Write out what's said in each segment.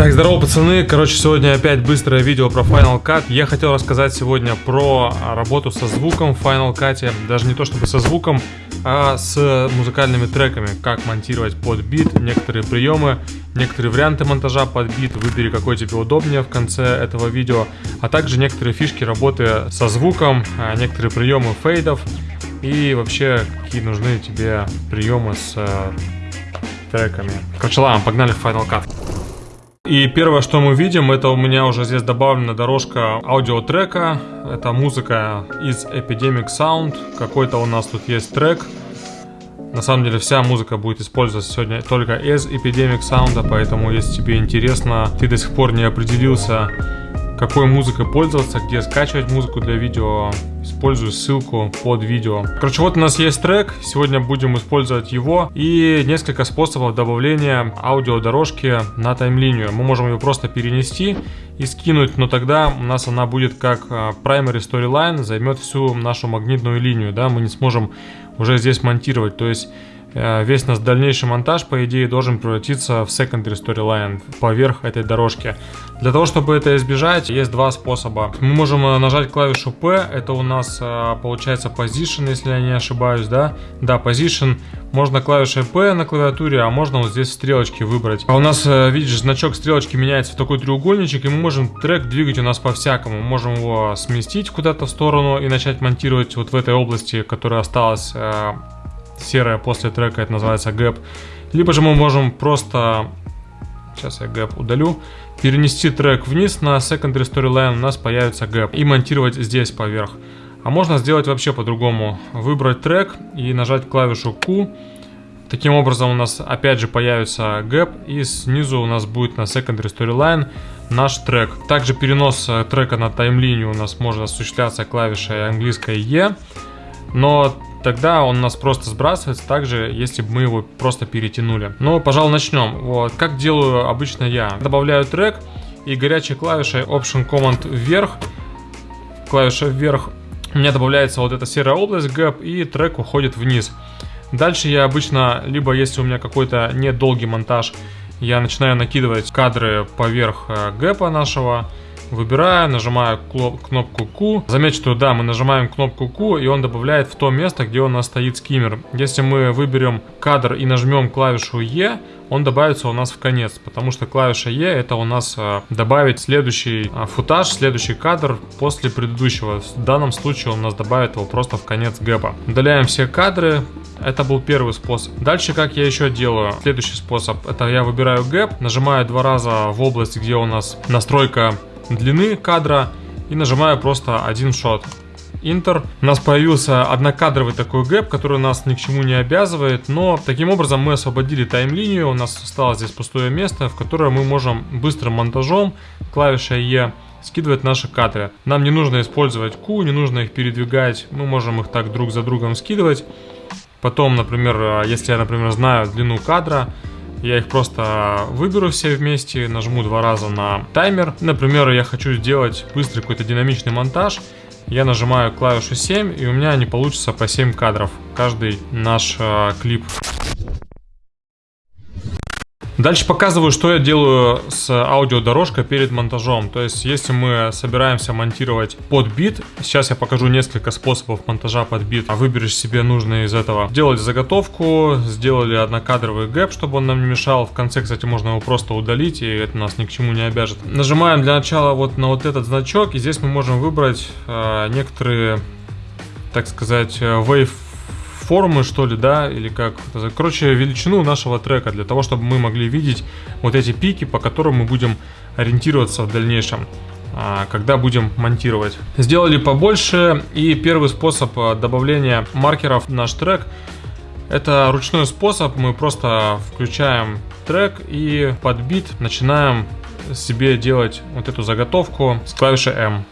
Так, здорово, пацаны. Короче, сегодня опять быстрое видео про Final Cut. Я хотел рассказать сегодня про работу со звуком в Final Cut. Даже не то чтобы со звуком, а с музыкальными треками. Как монтировать под бит, некоторые приемы, некоторые варианты монтажа под бит. Выбери, какой тебе удобнее в конце этого видео. А также некоторые фишки работы со звуком, а, некоторые приемы фейдов. И вообще, какие нужны тебе приемы с э, треками. Короче, ладно, погнали в Final Cut. И первое, что мы видим, это у меня уже здесь добавлена дорожка аудиотрека. Это музыка из Epidemic Sound. Какой-то у нас тут есть трек. На самом деле вся музыка будет использоваться сегодня только из Epidemic Sound, поэтому если тебе интересно, ты до сих пор не определился, какой музыкой пользоваться, где скачивать музыку для видео, использую ссылку под видео. Короче, вот у нас есть трек, сегодня будем использовать его и несколько способов добавления аудиодорожки на таймлинию. Мы можем ее просто перенести и скинуть, но тогда у нас она будет как а, primary storyline, займет всю нашу магнитную линию, да, мы не сможем уже здесь монтировать, то есть весь наш дальнейший монтаж, по идее, должен превратиться в secondary storyline поверх этой дорожки. Для того, чтобы это избежать, есть два способа. Мы можем э, нажать клавишу P, это у нас э, получается position, если я не ошибаюсь, да? Да, position. Можно клавишей P на клавиатуре, а можно вот здесь стрелочки выбрать. А у нас, видишь, значок стрелочки меняется в такой треугольничек, и мы можем трек двигать у нас по-всякому. Можем его сместить куда-то в сторону и начать монтировать вот в этой области, которая осталась серая после трека, это называется gap. Либо же мы можем просто, сейчас я gap удалю, перенести трек вниз на secondary storyline, у нас появится gap, и монтировать здесь поверх. А можно сделать вообще по-другому. Выбрать трек и нажать клавишу Q. Таким образом у нас опять же появится gap и снизу у нас будет на secondary storyline наш трек. Также перенос э, трека на таймлинию у нас может осуществляться клавишей английской E. Но тогда он нас просто сбрасывается так же, если бы мы его просто перетянули. Но, пожалуй, начнем. Вот, как делаю обычно я. Добавляю трек и горячей клавишей Option Command вверх, клавиша вверх, у меня добавляется вот эта серая область Gap и трек уходит вниз. Дальше я обычно, либо если у меня какой-то недолгий монтаж, я начинаю накидывать кадры поверх э, гэпа нашего, Выбираю, нажимаю кнопку Q. Заметьте, что да, мы нажимаем кнопку Q, и он добавляет в то место, где у нас стоит скиммер. Если мы выберем кадр и нажмем клавишу E, он добавится у нас в конец, потому что клавиша E это у нас а, добавить следующий а, футаж, следующий кадр после предыдущего. В данном случае он у нас добавит его просто в конец gap а. Удаляем все кадры, это был первый способ. Дальше как я еще делаю? Следующий способ, это я выбираю gap, нажимаю два раза в область, где у нас настройка длины кадра и нажимаю просто один shot. Enter. У нас появился однокадровый такой gap, который нас ни к чему не обязывает, но таким образом мы освободили таймлинию, у нас осталось здесь пустое место, в которое мы можем быстрым монтажом клавишей E скидывать наши кадры. Нам не нужно использовать Q, не нужно их передвигать, мы можем их так друг за другом скидывать. Потом, например, если я, например, знаю длину кадра, я их просто выберу все вместе, нажму два раза на таймер. Например, я хочу сделать быстрый какой-то динамичный монтаж. Я нажимаю клавишу 7, и у меня они получатся по 7 кадров. Каждый наш э, клип. Дальше показываю, что я делаю с аудиодорожкой перед монтажом. То есть, если мы собираемся монтировать под бит, сейчас я покажу несколько способов монтажа под бит. А выберешь себе нужные из этого. Сделали заготовку, сделали однокадровый гэп, чтобы он нам не мешал. В конце, кстати, можно его просто удалить, и это нас ни к чему не обяжет. Нажимаем для начала вот на вот этот значок, и здесь мы можем выбрать э, некоторые, так сказать, э, wave формы, что ли, да, или как, короче, величину нашего трека, для того, чтобы мы могли видеть вот эти пики, по которым мы будем ориентироваться в дальнейшем а, когда будем монтировать. Сделали побольше и первый способ а, добавления маркеров в наш трек это ручной способ, мы просто включаем трек и под бит начинаем себе делать вот эту заготовку с клавишей M.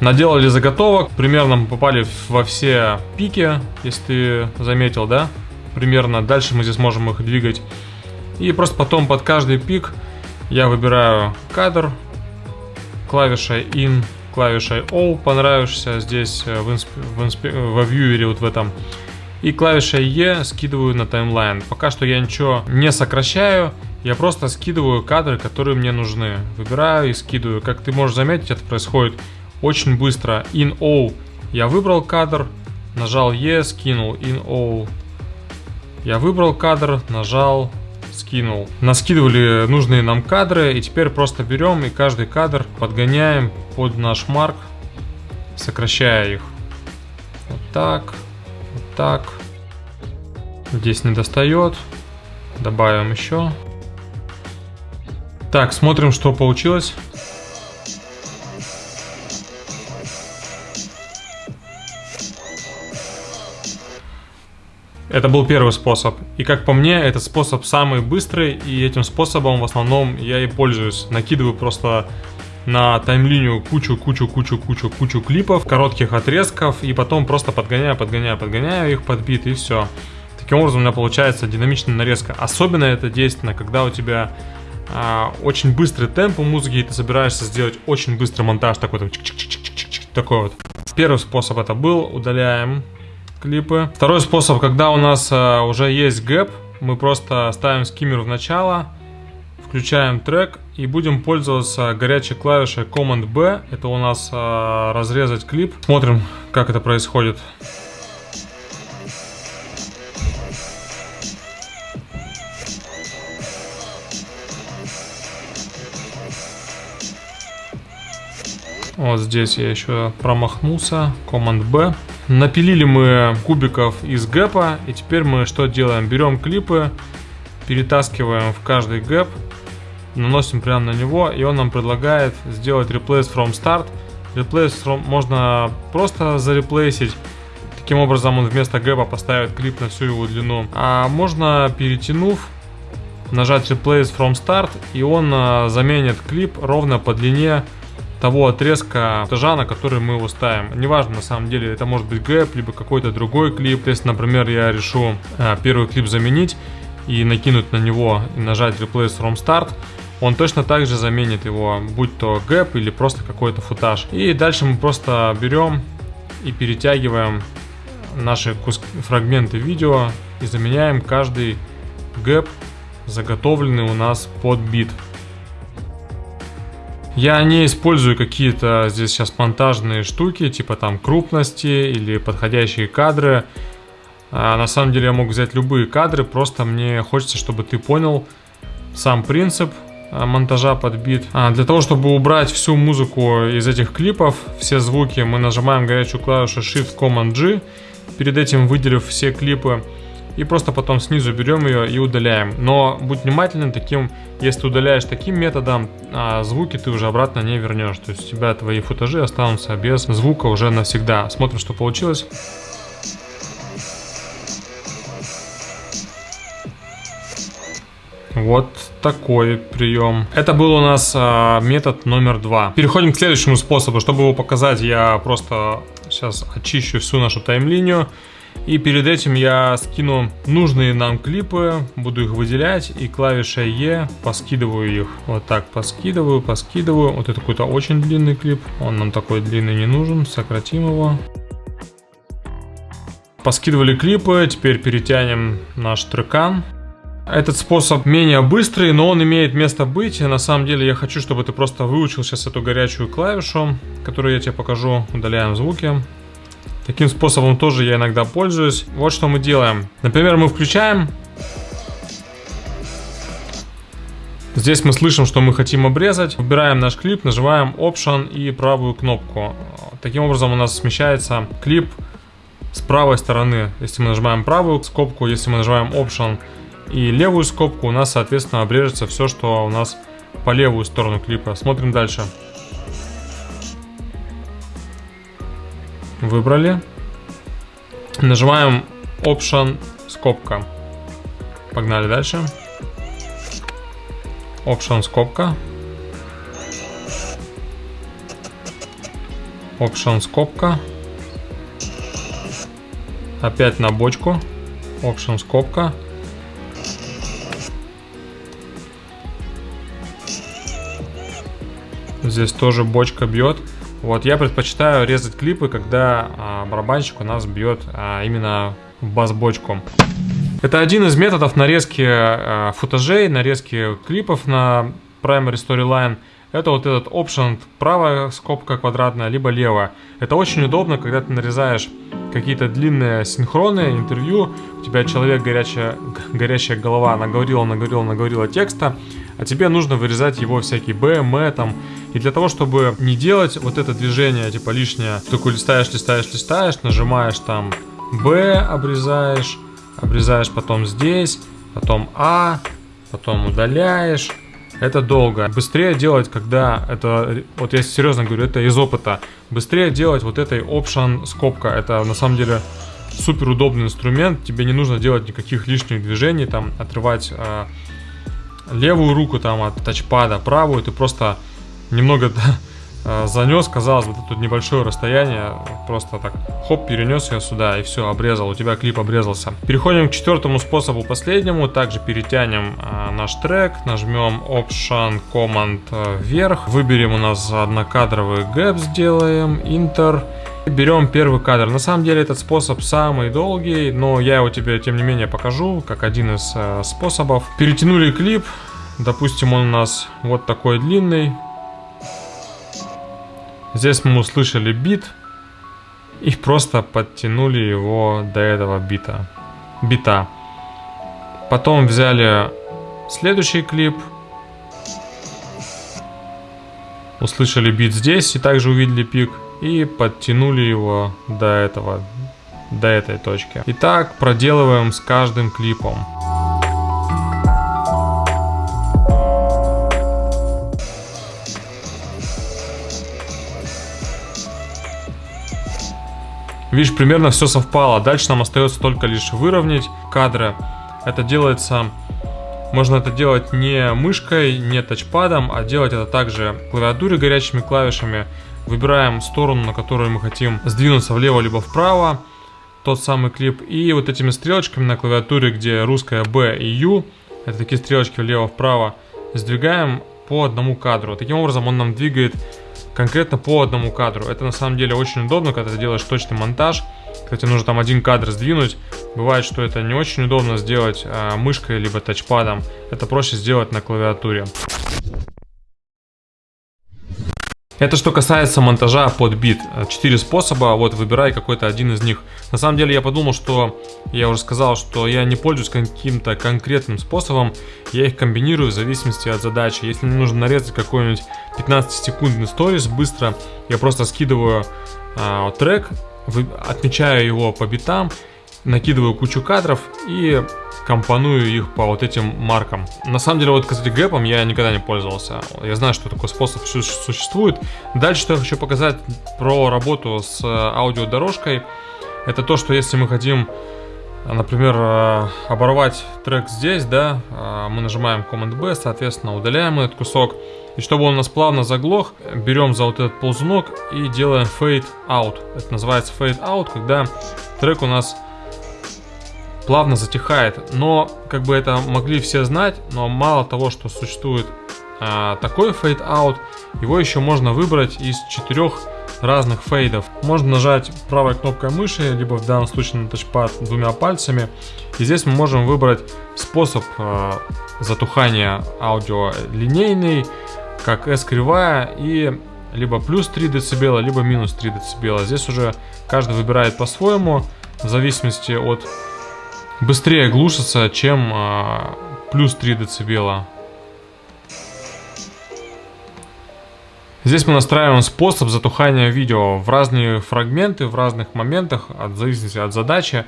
Наделали заготовок, примерно попали во все пики, если ты заметил, да? Примерно. Дальше мы здесь можем их двигать. И просто потом под каждый пик я выбираю кадр, клавишей In клавишей O понравишься здесь э, в, инсп... в инсп... во вьюере вот в этом. И клавишей E скидываю на таймлайн. Пока что я ничего не сокращаю, я просто скидываю кадры, которые мне нужны. Выбираю и скидываю. Как ты можешь заметить, это происходит очень быстро. In O я выбрал кадр, нажал E, скинул. In O я выбрал кадр, нажал скинул. Наскидывали нужные нам кадры, и теперь просто берем и каждый кадр подгоняем под наш марк, сокращая их. Вот так, вот так. Здесь не достает. Добавим еще. Так, смотрим, что получилось. Это был первый способ. И как по мне, этот способ самый быстрый, и этим способом в основном я и пользуюсь. Накидываю просто на таймлинию кучу, кучу, кучу, кучу, кучу клипов, коротких отрезков, и потом просто подгоняю, подгоняю, подгоняю их под бит, и все. Таким образом у меня получается динамичная нарезка. Особенно это действенно, когда у тебя а, очень быстрый темп у музыки, и ты собираешься сделать очень быстрый монтаж, такой, такой вот. Первый способ это был, удаляем клипы. Второй способ, когда у нас а, уже есть гэп, мы просто ставим скиммер в начало, включаем трек и будем пользоваться горячей клавишей Command-B. Это у нас а, разрезать клип. Смотрим, как это происходит. Вот здесь я еще промахнулся. Command-B. Напилили мы кубиков из гэпа. И теперь мы что делаем? Берем клипы, перетаскиваем в каждый гэп, наносим прямо на него, и он нам предлагает сделать replace from start. Replace from можно просто зареплейсить. Таким образом он вместо гэпа поставит клип на всю его длину. А можно перетянув нажать replace from start и он а, заменит клип ровно по длине того отрезка монтажа, на который мы его ставим. Неважно, на самом деле, это может быть gap, либо какой-то другой клип. Есть, например, я решу э, первый клип заменить и накинуть на него и нажать Replace from Start, он точно так же заменит его, будь то gap или просто какой-то футаж. И дальше мы просто берем и перетягиваем наши фрагменты видео и заменяем каждый gap, заготовленный у нас под бит. Я не использую какие-то здесь сейчас монтажные штуки, типа там крупности или подходящие кадры. А на самом деле я мог взять любые кадры, просто мне хочется, чтобы ты понял сам принцип а, монтажа под бит. А, для того, чтобы убрать всю музыку из этих клипов, все звуки, мы нажимаем горячую клавишу Shift-Command-G, перед этим выделив все клипы и просто потом снизу берем ее и удаляем. Но будь внимательным таким, если удаляешь таким методом, а звуки ты уже обратно не вернешь. То есть у тебя твои футажи останутся без звука уже навсегда. Смотрим, что получилось. Вот такой прием. Это был у нас а, метод номер два. Переходим к следующему способу. Чтобы его показать, я просто сейчас очищу всю нашу таймлинию. И перед этим я скину нужные нам клипы, буду их выделять и клавишей E поскидываю их. Вот так поскидываю, поскидываю. Вот это какой-то очень длинный клип, он нам такой длинный не нужен, сократим его. Поскидывали клипы, теперь перетянем наш трекан. Этот способ менее быстрый, но он имеет место быть. На самом деле я хочу, чтобы ты просто выучил сейчас эту горячую клавишу, которую я тебе покажу. Удаляем звуки. Таким способом тоже я иногда пользуюсь. Вот что мы делаем. Например, мы включаем. Здесь мы слышим, что мы хотим обрезать. Выбираем наш клип, нажимаем Option и правую кнопку. Таким образом у нас смещается клип с правой стороны. Если мы нажимаем правую скобку, если мы нажимаем Option и левую скобку, у нас, соответственно, обрежется все, что у нас по левую сторону клипа. Смотрим дальше. Выбрали. Нажимаем Option скобка. Погнали дальше. Option скобка. Option скобка. Опять на бочку. Option скобка. Здесь тоже бочка бьет. Вот я предпочитаю резать клипы, когда а, барабанщик у нас бьет а, именно в бас-бочку. Это один из методов нарезки а, футажей, нарезки клипов на Primary Storyline. Это вот этот option правая скобка квадратная, либо левая. Это очень удобно, когда ты нарезаешь какие-то длинные синхроны, интервью, у тебя человек горячая, горящая голова наговорила, наговорила, наговорила текста, а тебе нужно вырезать его всякие Б, М там. И для того, чтобы не делать вот это движение, типа лишнее, такой листаешь, листаешь, листаешь, нажимаешь там Б, обрезаешь, обрезаешь потом здесь, потом А, потом удаляешь, это долго. Быстрее делать, когда это, вот я серьезно говорю, это из опыта. Быстрее делать вот этой option скобка. Это на самом деле супер удобный инструмент. Тебе не нужно делать никаких лишних движений, там отрывать э, левую руку там от тачпада, правую. Ты просто немного занес, казалось бы, тут небольшое расстояние, просто так, хоп, перенес ее сюда и все, обрезал, у тебя клип обрезался. Переходим к четвертому способу, последнему, также перетянем э, наш трек, нажмем Option Command э, вверх, выберем у нас однокадровый гэп, сделаем, Enter, Берем первый кадр. На самом деле этот способ самый долгий, но я его тебе тем не менее покажу, как один из э, способов. Перетянули клип, допустим он у нас вот такой длинный, Здесь мы услышали бит и просто подтянули его до этого бита. бита. Потом взяли следующий клип, услышали бит здесь и также увидели пик и подтянули его до этого, до этой точки. И так проделываем с каждым клипом. Видишь, примерно все совпало. Дальше нам остается только лишь выровнять кадры. Это делается... Можно это делать не мышкой, не тачпадом, а делать это также клавиатуре горячими клавишами. Выбираем сторону, на которую мы хотим сдвинуться влево либо вправо. Тот самый клип. И вот этими стрелочками на клавиатуре, где русская B и U, это такие стрелочки влево-вправо, сдвигаем по одному кадру. Таким образом он нам двигает конкретно по одному кадру. Это на самом деле очень удобно, когда ты делаешь точный монтаж. Кстати, нужно там один кадр сдвинуть. Бывает, что это не очень удобно сделать а, мышкой либо тачпадом. Это проще сделать на клавиатуре. Это что касается монтажа под бит. Четыре способа, вот выбирай какой-то один из них. На самом деле я подумал, что я уже сказал, что я не пользуюсь каким-то конкретным способом. Я их комбинирую в зависимости от задачи. Если мне нужно нарезать какой-нибудь 15-секундный сторис быстро, я просто скидываю а, трек, отмечаю его по битам, накидываю кучу кадров и компоную их по вот этим маркам. На самом деле, вот, кстати, гэпом я никогда не пользовался. Я знаю, что такой способ существует. Дальше, что я хочу показать про работу с э, аудиодорожкой, это то, что если мы хотим, например, э, оборвать трек здесь, да, э, мы нажимаем Command-B, соответственно, удаляем этот кусок. И чтобы он у нас плавно заглох, берем за вот этот ползунок и делаем Fade Out. Это называется Fade Out, когда трек у нас плавно затихает. Но как бы это могли все знать, но мало того, что существует а, такой фейд аут, его еще можно выбрать из четырех разных фейдов. Можно нажать правой кнопкой мыши, либо в данном случае на тачпад двумя пальцами. И здесь мы можем выбрать способ э, затухания аудио линейный, как S кривая и либо плюс 3 дБ, либо минус 3 дБ. Здесь уже каждый выбирает по-своему, в зависимости от быстрее глушится, чем а, плюс 3 дБ. Здесь мы настраиваем способ затухания видео в разные фрагменты, в разных моментах, от зависимости от задачи.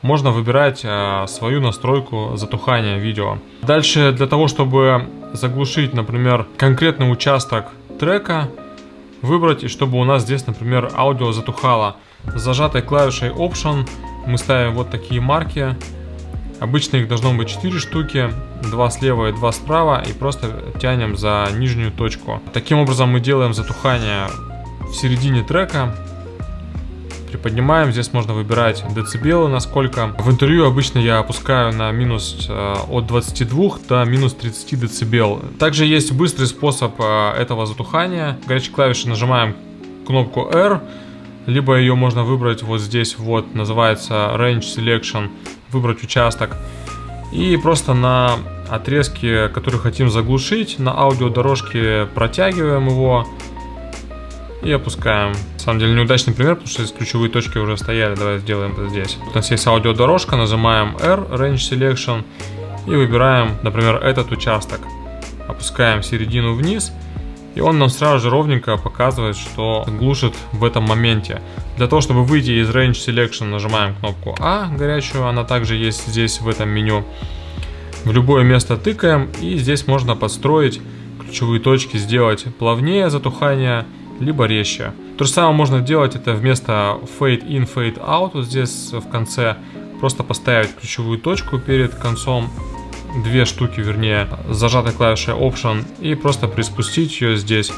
Можно выбирать э, свою настройку затухания видео. Дальше для того, чтобы заглушить, например, конкретный участок трека, выбрать, чтобы у нас здесь, например, аудио затухало. С зажатой клавишей Option мы ставим вот такие марки. Обычно их должно быть 4 штуки, 2 слева и 2 справа, и просто тянем за нижнюю точку. Таким образом мы делаем затухание в середине трека. Приподнимаем, здесь можно выбирать децибелы насколько. В интервью обычно я опускаю на минус э, от 22 до минус 30 децибел. Также есть быстрый способ э, этого затухания. Горячей клавишей нажимаем кнопку R, либо ее можно выбрать вот здесь вот, называется Range Selection, выбрать участок. И просто на отрезке, который хотим заглушить, на аудиодорожке протягиваем его и опускаем. На самом деле неудачный пример, потому что здесь ключевые точки уже стояли. Давай сделаем это здесь. У нас есть аудиодорожка, нажимаем R, Range Selection, и выбираем, например, этот участок. Опускаем середину вниз, и он нам сразу же ровненько показывает, что глушит в этом моменте. Для того, чтобы выйти из Range Selection, нажимаем кнопку А горячую, она также есть здесь в этом меню. В любое место тыкаем, и здесь можно подстроить ключевые точки, сделать плавнее затухание, либо резче. То же самое можно делать это вместо Fade In, Fade Out, вот здесь в конце, просто поставить ключевую точку перед концом две штуки, вернее, зажатой клавишей Option и просто приспустить ее здесь.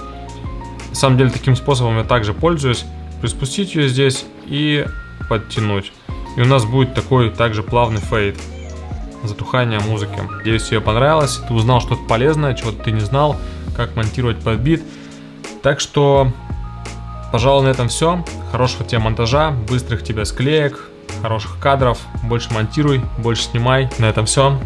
На самом деле таким способом я также пользуюсь. Приспустить ее здесь и подтянуть. И у нас будет такой также плавный фейд затухания музыки. Надеюсь, тебе понравилось. Ты узнал что-то полезное, чего-то ты не знал, как монтировать под бит. Так что, пожалуй, на этом все. Хорошего тебе монтажа, быстрых тебе склеек, хороших кадров. Больше монтируй, больше снимай. На этом все.